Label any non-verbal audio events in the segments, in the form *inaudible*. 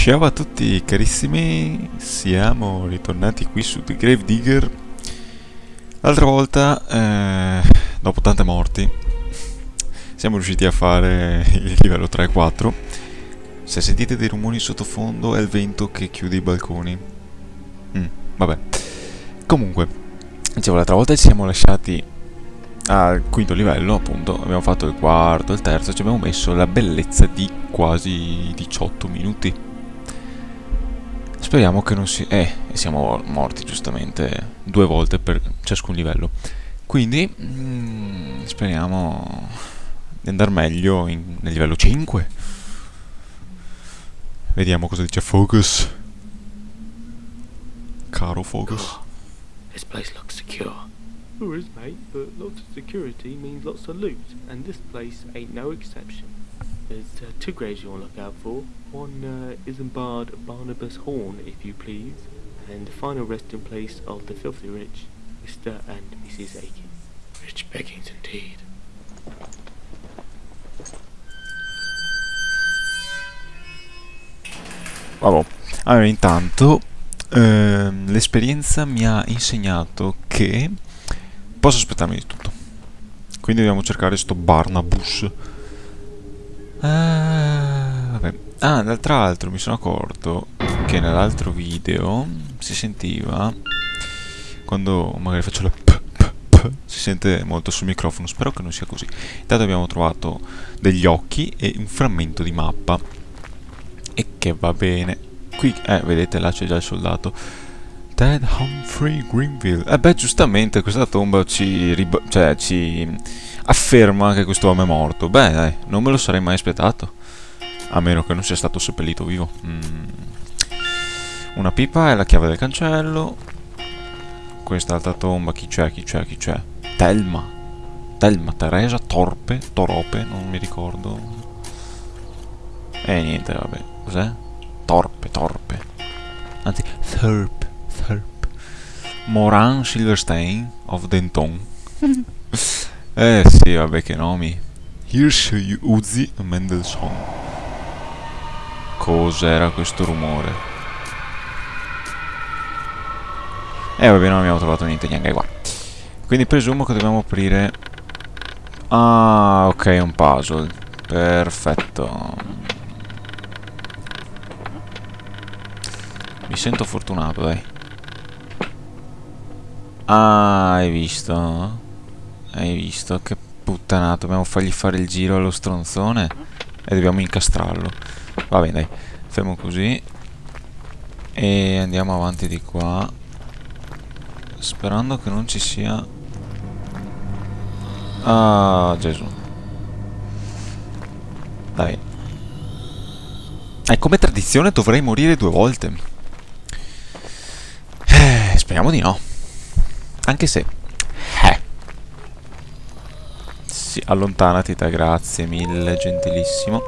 Ciao a tutti carissimi, siamo ritornati qui su The Grave Digger. L'altra volta, eh, dopo tante morti, siamo riusciti a fare il livello 3 e 4 Se sentite dei rumori sottofondo è il vento che chiude i balconi. Mm, Vabbè. Comunque, dicevo l'altra volta ci siamo lasciati al quinto livello appunto. Abbiamo fatto il quarto, il terzo, ci abbiamo messo la bellezza di quasi 18 minuti Speriamo che non si... Eh, siamo morti giustamente due volte per ciascun livello. Quindi, mm, speriamo di andare meglio in, nel livello 5. Vediamo cosa dice Focus. Caro Focus. Oh, this place looks secure. Sure is, mate, but lots of security means lots of loot, and this place ain't no exception. There's uh, two graves you want to look out for. One uh, Isambard Barnabas Horn, if you please, and the final resting place of the filthy rich, Mr. and Mrs. Aiken. Rich beggings indeed. Vabbè. Allora, intanto, ehm, l'esperienza mi ha insegnato che posso aspettarmi di tutto. Quindi dobbiamo cercare sto Barnabas Ah, vabbè. Ah, d'altro altro mi sono accorto che nell'altro video si sentiva quando magari faccio la p, p, p si sente molto sul microfono, spero che non sia così. Intanto abbiamo trovato degli occhi e un frammento di mappa e che va bene. Qui, eh, vedete là c'è già il soldato. Ted Humphrey Greenville. Eh beh, giustamente questa tomba ci, cioè, ci afferma che questo uomo è morto. Beh, dai, non me lo sarei mai aspettato. A meno che non sia stato seppellito vivo. Mm. Una pipa è la chiave del cancello. Quest'altra tomba, chi c'è, chi c'è, chi c'è? Telma. Telma, Teresa, Torpe, Torope, non mi ricordo. E niente, vabbè. Cos'è? Torpe, Torpe. Anzi, Thurp, Thurp. Moran Silverstein of Denton. *laughs* Eh sì, vabbè che nomi. Hirsch Uzi Mendelssohn. Cos'era questo rumore? Eh vabbè non abbiamo trovato niente neanche qua. Quindi presumo che dobbiamo aprire... Ah, ok, un puzzle. Perfetto. Mi sento fortunato, dai. Ah, hai visto? Hai visto? Che puttanato. Dobbiamo fargli fare il giro allo stronzone. E dobbiamo incastrarlo. Va bene, dai. Fermo così. E andiamo avanti di qua. Sperando che non ci sia... Ah, Gesù. Dai. E come tradizione dovrei morire due volte. Eh, speriamo di no. Anche se... Sì, allontanati da grazie mille, gentilissimo.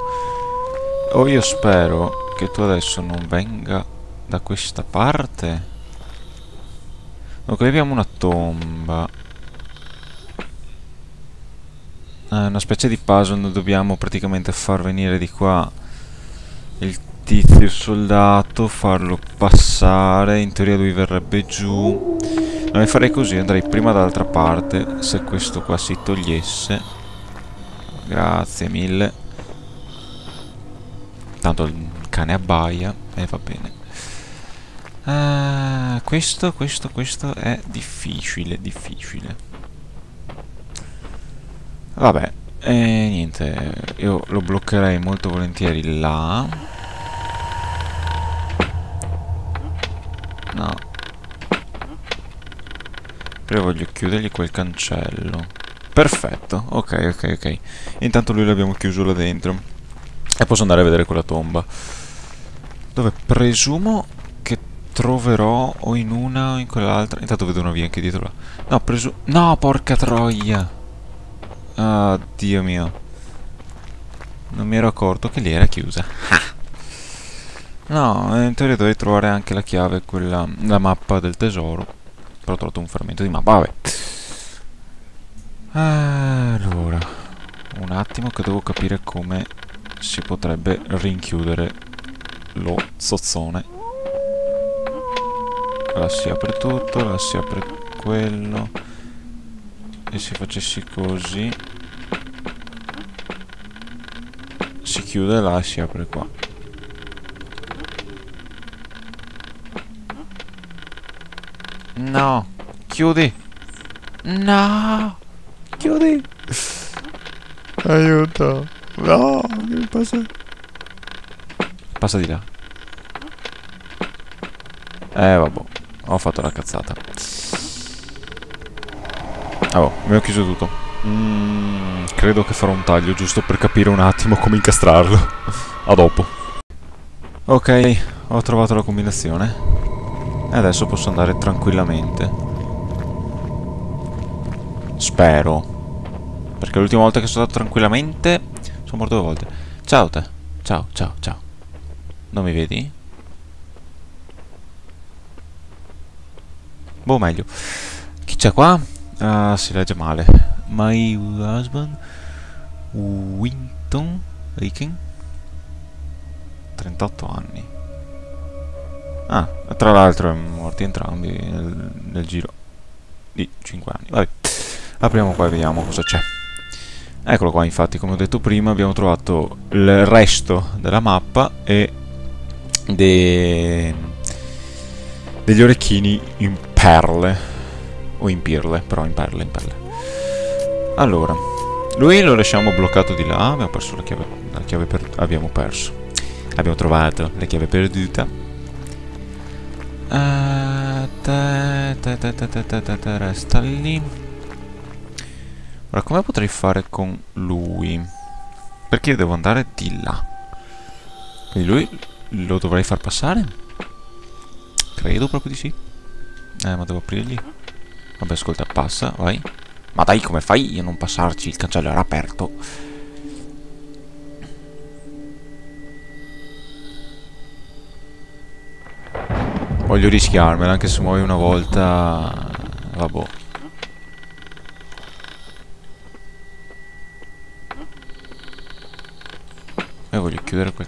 Oh, io spero che tu adesso non venga da questa parte. Ok, abbiamo una tomba. È una specie di puzzle, noi dobbiamo praticamente far venire di qua il tizio, soldato, farlo passare, in teoria lui verrebbe giù. Non farei così, andrei prima dall'altra parte, se questo qua si togliesse. Grazie mille. Tanto il cane abbaia e va bene. Uh, questo, questo, questo è difficile, difficile. Vabbè, e niente, io lo bloccherei molto volentieri là. No, però voglio chiudergli quel cancello. Perfetto, ok, ok, ok. Intanto lui l'abbiamo chiuso là dentro. E posso andare a vedere quella tomba. Dove presumo che troverò o in una o in quell'altra. Intanto vedo una via anche dietro là. No, presumo... No, porca troia! Ah, Dio mio. Non mi ero accorto che lì era chiusa. No, in teoria dovrei trovare anche la chiave, quella... la mappa del tesoro. Però ho trovato un frammento di mappa, vabbè. Allora, un attimo che devo capire come si potrebbe rinchiudere lo zozzone. La si apre tutto, la si apre quello. E se facessi così... Si chiude là e si apre qua. No! Chiudi! No! Chiudi! Aiuto! No! Che passa? Passa di là. Eh, vabbè. Ho fatto la cazzata. Oh, mi ho chiuso tutto. Mm, credo che farò un taglio giusto per capire un attimo come incastrarlo. *laughs* A dopo. Ok, ho trovato la combinazione. E adesso posso andare tranquillamente. Spero. Perché l'ultima volta che sono andato tranquillamente sono morto due volte. Ciao te. Ciao, ciao, ciao. Non mi vedi? Boh, meglio. Chi c'è qua? Ah, si legge male. My husband Winton Aiken 38 anni. Ah, tra l'altro morti entrambi nel, nel giro di 5 anni. Vabbè, apriamo qua e vediamo cosa c'è. Eccolo qua, infatti, come ho detto prima, abbiamo trovato il resto della mappa e de... degli orecchini in perle. O in pirle, però in perle, in perle. Allora, lui lo lasciamo bloccato di là, abbiamo perso la chiave, la chiave per... abbiamo perso. Abbiamo trovato la chiave perduta Uh, ta, ta, ta, resta lì. Ora, come potrei fare con lui? Perché io devo andare di là. Quindi lui lo dovrei far passare? Credo proprio di sì. Eh, ma devo aprirgli. Vabbè, ascolta, passa, vai. Ma dai, come fai a non passarci? Il cancello era aperto. Voglio rischiarmela, anche se muoio una volta... Vabbè. E voglio chiudere quel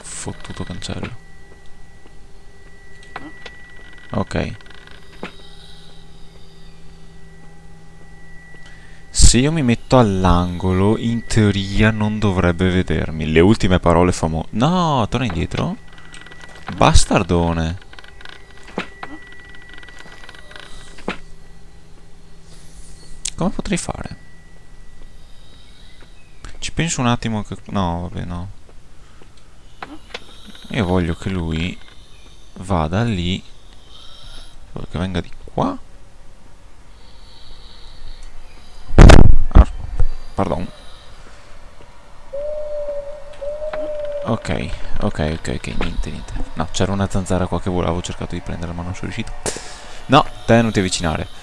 fottuto cancello. Ok. Se io mi metto all'angolo, in teoria non dovrebbe vedermi. Le ultime parole famose... No, torna indietro. Bastardone. Come potrei fare? Ci penso un attimo che... No, vabbè, no. Io voglio che lui vada lì. Voglio che venga di qua. Ah, pardon. Ok, ok, ok, ok, niente, niente. No, c'era una zanzara qua che volavo, ho cercato di prendere ma non sono riuscito. No, te non ti avvicinare.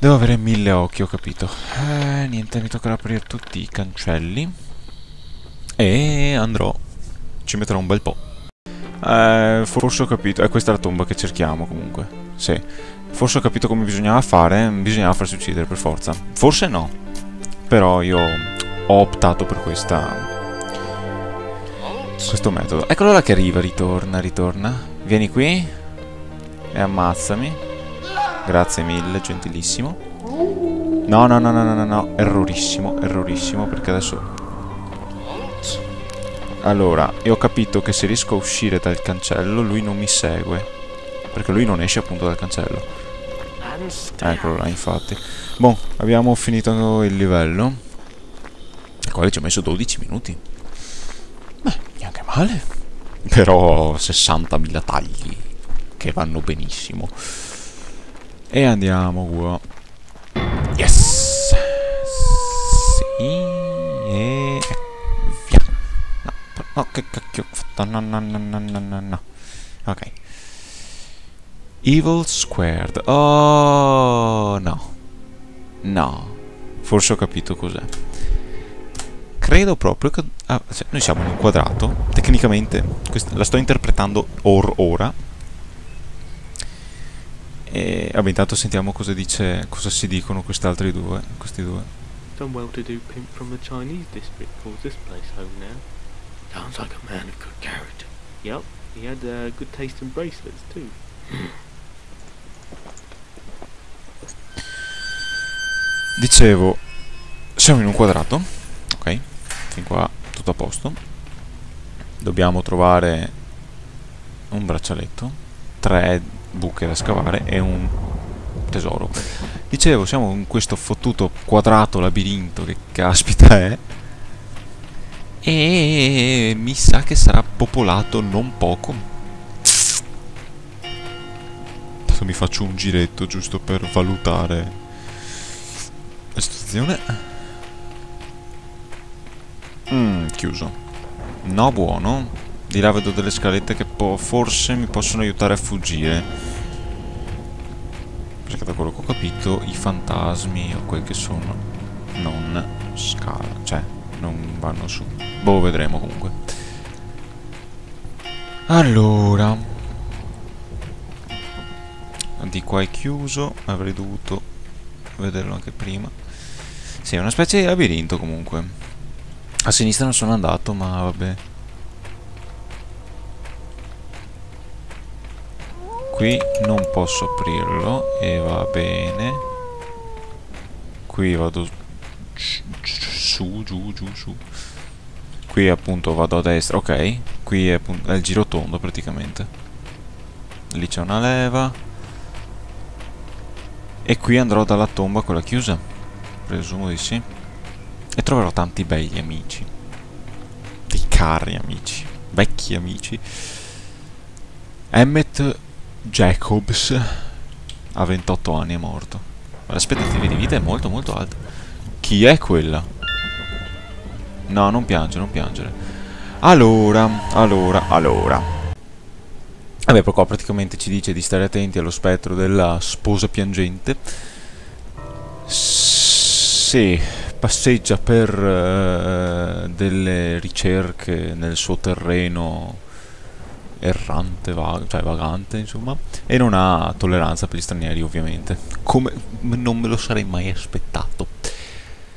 Devo avere mille occhi, ho capito. Eh, niente, mi toccherà aprire tutti i cancelli. E andrò. Ci metterò un bel po'. Eh, forse ho capito. È questa la tomba che cerchiamo, comunque. Sì. Forse ho capito come bisognava fare. Bisognava farsi uccidere, per forza. Forse no. Però io ho optato per questa... Questo metodo. Eccolo là che arriva, ritorna, ritorna. Vieni qui. E ammazzami. Grazie mille, gentilissimo. No, no, no, no, no, no, no, errorissimo, errorissimo, perché adesso... Allora, io ho capito che se riesco a uscire dal cancello, lui non mi segue. Perché lui non esce appunto dal cancello. Eccolo là, infatti. Boh, abbiamo finito il livello. Al quale ci ho messo 12 minuti. Beh, neanche male. Però 60.000 tagli, che vanno benissimo. E andiamo qua. Yes! Sì, e... Via. No, no, che cacchio ho fatto? No, no, no, no, no, no, no. Ok. Evil Squared. Oh, no. No. Forse ho capito cos'è. Credo proprio che... Ah, cioè, noi siamo in un quadrato. Tecnicamente, questa, la sto interpretando or ora e vabbè, intanto sentiamo cosa dice, cosa si dicono quest'altri due, questi due. Some well-to-do pimp from the Chinese district calls this place home now. Sounds like a man of good character. Yep, he had uh, good taste in bracelets too. Dicevo, siamo in un quadrato, ok? Fin qua tutto a posto. Dobbiamo trovare un braccialetto, tre buche da scavare e un tesoro. Dicevo, siamo in questo fottuto quadrato labirinto che caspita è. E mi sa che sarà popolato non poco. Adesso mi faccio un giretto giusto per valutare la situazione. Mmm, chiuso. No, buono. Di là vedo delle scalette che forse mi possono aiutare a fuggire. Perché da quello che ho capito i fantasmi o quel che sono non scalano, cioè non vanno su. Boh, vedremo comunque. Allora. Di qua è chiuso, avrei dovuto vederlo anche prima. Sì, è una specie di labirinto comunque. A sinistra non sono andato, ma vabbè. Qui non posso aprirlo e va bene. Qui vado su, giù, giù, su. Qui appunto vado a destra, ok. Qui è, è il giro tondo praticamente. Lì c'è una leva. E qui andrò dalla tomba quella chiusa. Presumo di sì. E troverò tanti begli amici. Dei cari amici. Vecchi amici. Emmet Jacobs a 28 anni è morto. L'aspettativa di vita è molto molto alta. Chi è quella? No, non piangere, non piangere. Allora, allora, allora. Vabbè, qua praticamente ci dice di stare attenti allo spettro della sposa piangente. Sì, passeggia per uh, delle ricerche nel suo terreno errante, vago, cioè vagante, insomma, e non ha tolleranza per gli stranieri, ovviamente, come non me lo sarei mai aspettato.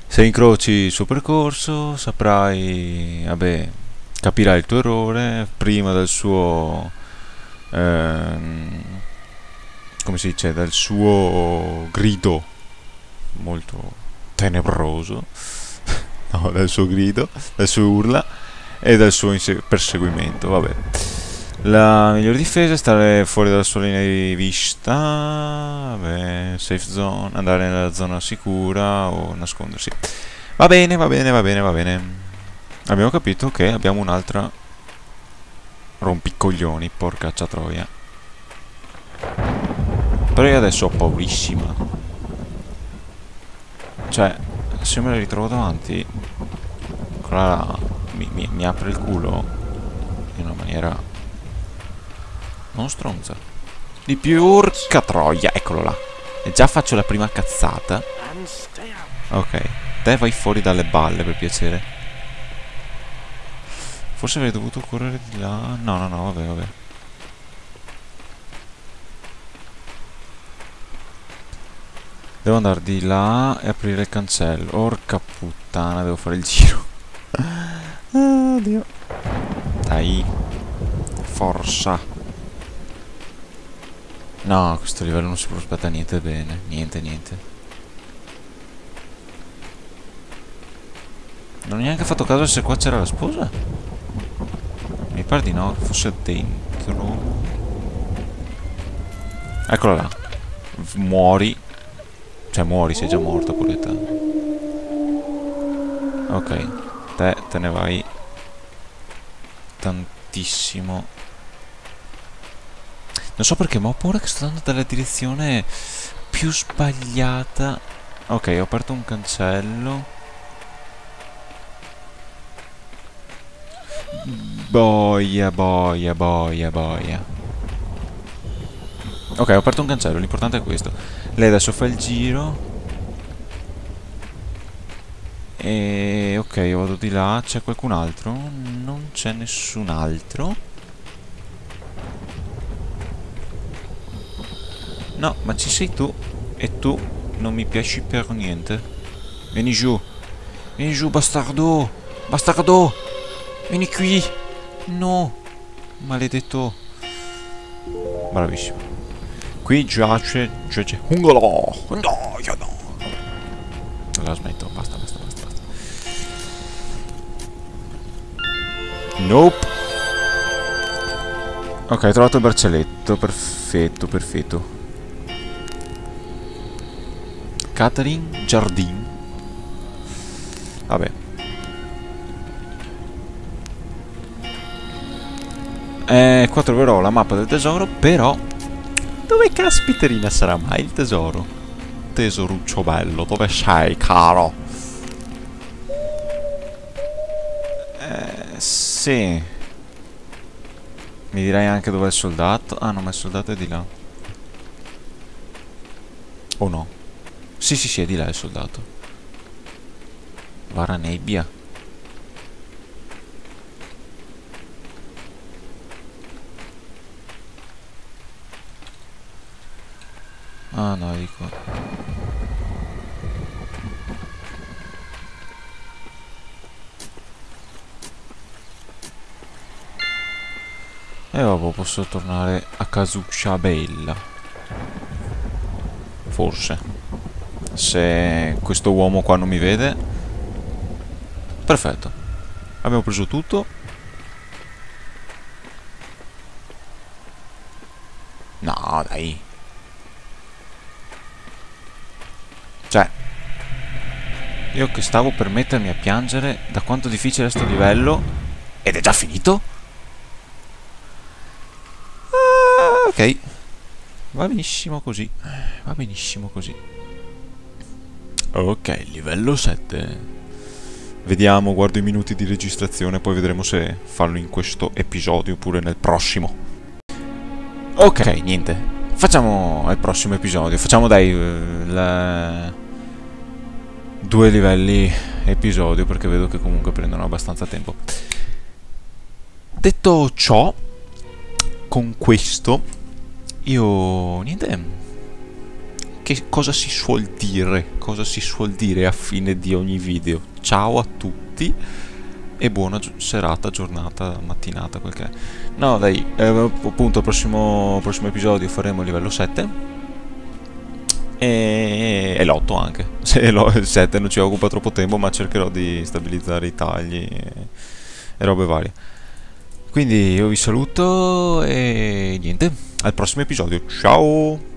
Se incroci il suo percorso, saprai, vabbè, capirai il tuo errore prima del suo, ehm, come si dice, del suo grido molto tenebroso, *laughs* no, del suo grido, del suo urla e del suo perseguimento, vabbè. La migliore difesa è stare fuori dalla sua linea di vista, vabbè, safe zone, andare nella zona sicura o nascondersi. Va bene, va bene, va bene, va bene. Abbiamo capito che abbiamo un'altra rompicoglioni, porcaccia troia. Però io adesso ho paurissima. Cioè, se me la ritrovo davanti, quella mi, mi, mi apre il culo in una maniera non stronza. Di più, urca troia. Eccolo là. E già faccio la prima cazzata. Ok. Te vai fuori dalle balle, per piacere. Forse avrei dovuto correre di là. No, no, no, vabbè, vabbè. Devo andare di là e aprire il cancello. Orca puttana, devo fare il giro. *laughs* Oddio. Dai. Forza. No, a questo livello non si prospetta niente bene. Niente, niente. Non ho neanche fatto caso se qua c'era la sposa. Mi pare di no, che fosse dentro. Eccola là. Muori. Cioè muori, sei già morta pure te. Ok. Te, te ne vai. Tantissimo non so perché, ma ho paura che sto andando dalla direzione più sbagliata. Ok, ho aperto un cancello. Boia, boia, boia, boia. Ok, ho aperto un cancello, l'importante è questo. Lei adesso fa il giro. E ok, vado di là. C'è qualcun altro? Non c'è nessun altro. No, ma ci sei tu. E tu non mi piaci per niente. Vieni giù. Vieni giù, bastardo. Bastardo. Vieni qui. No. Maledetto. Bravissimo. Qui giace... giace... Ungolo! No, io no! La smetto, basta, basta, basta, basta. Nope. Ok, ho trovato il braccialetto, perfetto, perfetto. Catherine Jardin. Vabbè. Eh, qua troverò la mappa del tesoro, però... Dove caspiterina sarà mai il tesoro? Tesoruccio bello, dove sei, caro? Eh, sì. Mi direi anche dov'è il soldato. Ah, no, ma il soldato è di là. O no? Sì, sì, sì, è di là il soldato. Vara nebbia. Ah no, dico. E vabbè, posso tornare a Casuccia Bella. Forse. Se questo uomo qua non mi vede. Perfetto. Abbiamo preso tutto. No, dai. Cioè, io che stavo per mettermi a piangere da quanto difficile è sto livello ed è già finito? Ah, ok, va benissimo così, va benissimo così. Ok, livello 7. Vediamo, guardo i minuti di registrazione, poi vedremo se farlo in questo episodio oppure nel prossimo. Ok, niente. Facciamo il prossimo episodio. Facciamo dai... il due livelli episodio perché vedo che comunque prendono abbastanza tempo. Detto ciò, con questo io niente che cosa si suol dire? Cosa si suol dire a fine di ogni video? Ciao a tutti e buona gi serata, giornata, mattinata, quel che è. No, dai, eh, appunto, al prossimo, prossimo episodio faremo il livello 7 e, e l'8 anche. *laughs* Se il 7 non ci occupa troppo tempo, ma cercherò di stabilizzare i tagli e, e robe varie. Quindi io vi saluto e niente, al prossimo episodio. Ciao!